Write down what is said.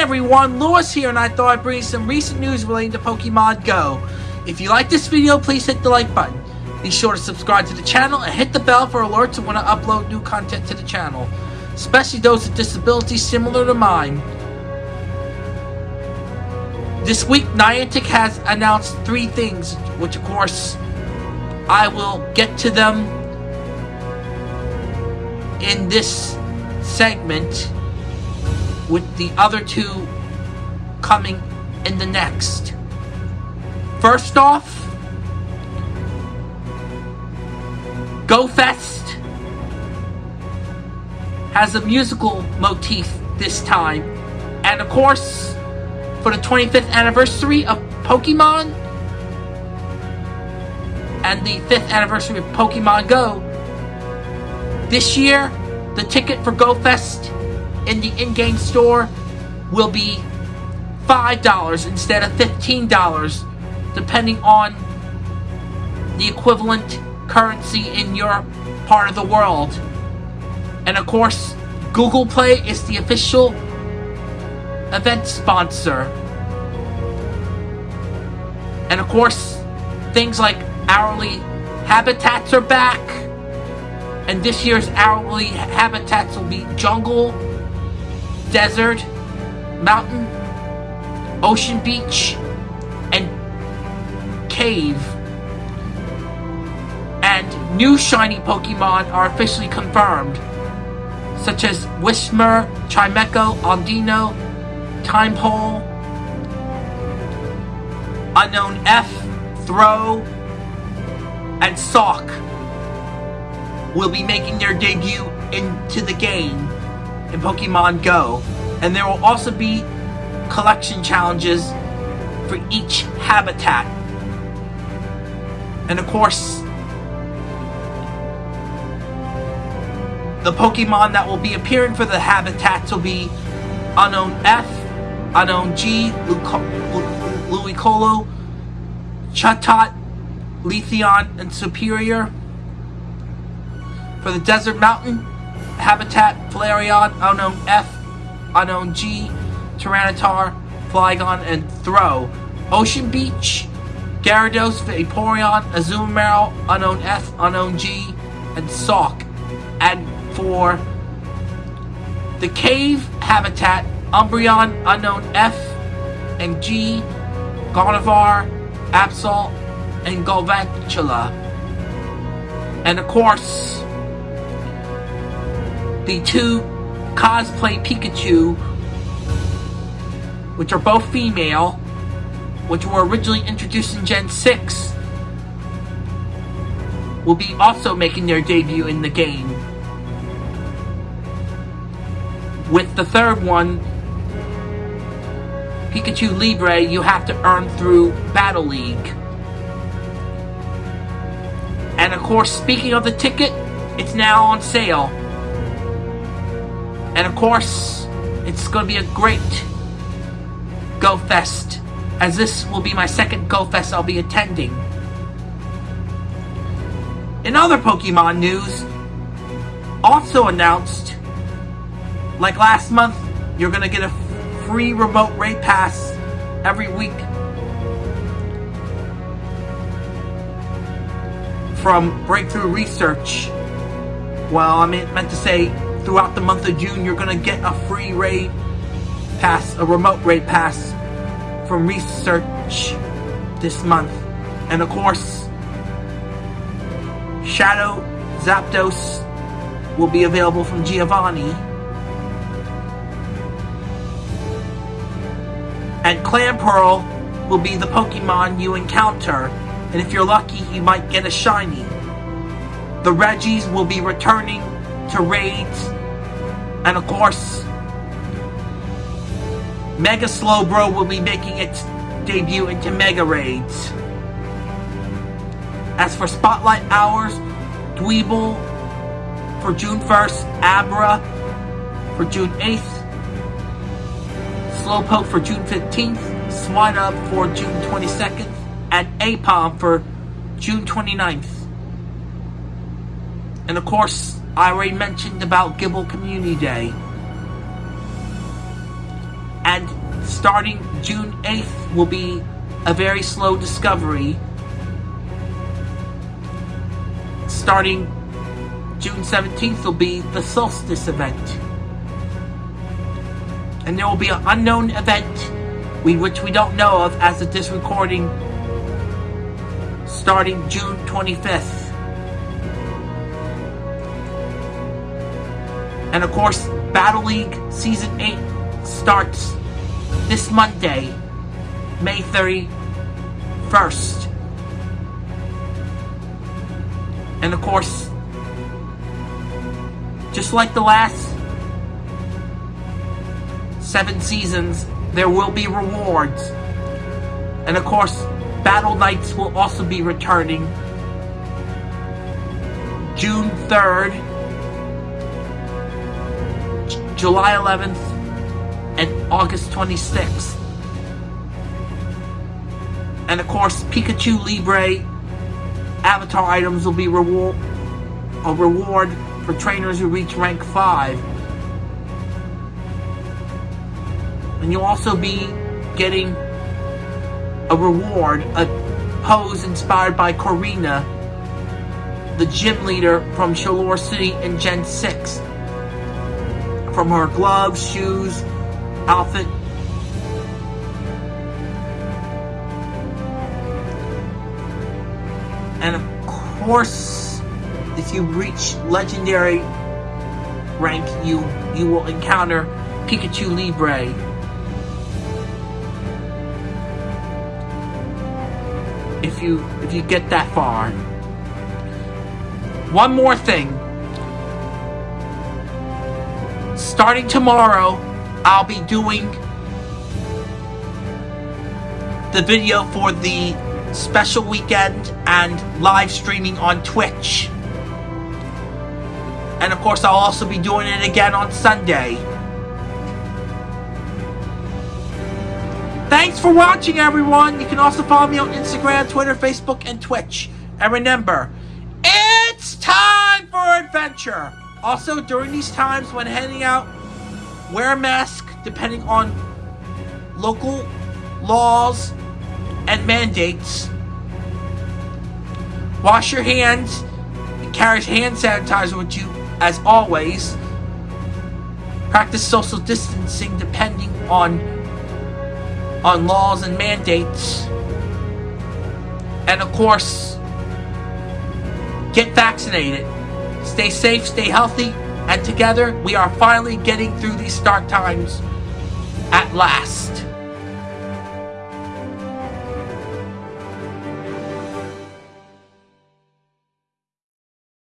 everyone, Lewis here, and I thought I'd bring you some recent news relating to Pokemon Go. If you like this video, please hit the like button. Be sure to subscribe to the channel and hit the bell for alerts when I upload new content to the channel, especially those with disabilities similar to mine. This week, Niantic has announced three things, which of course, I will get to them in this segment with the other two coming in the next. First off, Go Fest has a musical motif this time. And of course, for the 25th anniversary of Pokemon and the 5th anniversary of Pokemon Go, this year, the ticket for Go Fest in the in-game store will be $5 instead of $15 depending on the equivalent currency in your part of the world. And of course, Google Play is the official event sponsor. And of course, things like hourly habitats are back. And this year's hourly habitats will be jungle, desert, mountain, ocean beach, and cave. And new shiny Pokemon are officially confirmed, such as Whismur, Chimecho, Audino, Tympole, Unown F, Throh, and Sawk will be making their debut into the game in Pokemon Go. And there will also be collection challenges for each habitat. And of course, the Pokemon that will be appearing for the habitats will be Unown F, Unown G, Ludicolo, Chatot, Leafeon, and Serperior. For the Desert Mountain, Habitat, Flareon, Unown F, Unown G, Tyranitar, Flygon, and Throh. Ocean Beach, Gyarados, Vaporeon, Azumarill, Unown F, Unown G, and Sawk. And for the Cave Habitat, Umbreon, Unown F, and G, Gardevoir, Absol, and Galvantula. And of course, the two cosplay Pikachu, which are both female, which were originally introduced in Gen 6, will be also making their debut in the game. With the third one, Pikachu Libre, you have to earn through Battle League. And of course, speaking of the ticket, it's now on sale. And of course, it's going to be a great Go Fest, as this will be my second Go Fest I'll be attending. In other Pokemon news, also announced, like last month, you're going to get a free remote raid pass every week from Breakthrough Research. Well, I meant to say throughout the month of June, you're going to get a free raid pass, a remote raid pass from Research this month. And of course, Shadow Zapdos will be available from Giovanni. And Clamperl will be the Pokemon you encounter. And if you're lucky, you might get a shiny. The Regis will be returning to raids. And of course, Mega Slowbro will be making its debut into Mega Raids. As for Spotlight Hours, Dwebble for June 1st, Abra for June 8th, Slowpoke for June 15th, Swinub for June 22nd, and Aipom for June 29th. And of course, I already mentioned about Gible Community Day. And starting June 8th will be a very slow discovery. Starting June 17th will be the solstice event. And there will be an unknown event we, which we don't know of as of this recording starting June 25th. And of course, Battle League Season 8 starts this Monday, May 31st. And of course, just like the last seven seasons, there will be rewards. And of course, Battle Nights will also be returning June 3rd, July 11th, and August 26th. And of course, Pikachu Libre avatar items will be reward a reward for trainers who reach rank 5. And you'll also be getting a reward, a pose inspired by Korrina, the gym leader from Shalour City in Gen 6. From her gloves, shoes, outfit. And of course, if you reach legendary rank, you you will encounter Pikachu Libre. If you if you get that far. One more thing. Starting tomorrow, I'll be doing the video for the special weekend and live streaming on Twitch. And of course, I'll also be doing it again on Sunday. Thanks for watching, everyone. You can also follow me on Instagram, Twitter, Facebook, and Twitch. And remember, it's time for adventure. Also, during these times when heading out, wear a mask depending on local laws and mandates. Wash your hands. Carry hand sanitizer with you as always. Practice social distancing depending on on laws and mandates. And of course, get vaccinated. Stay safe, stay healthy, and together we are finally getting through these dark times at last.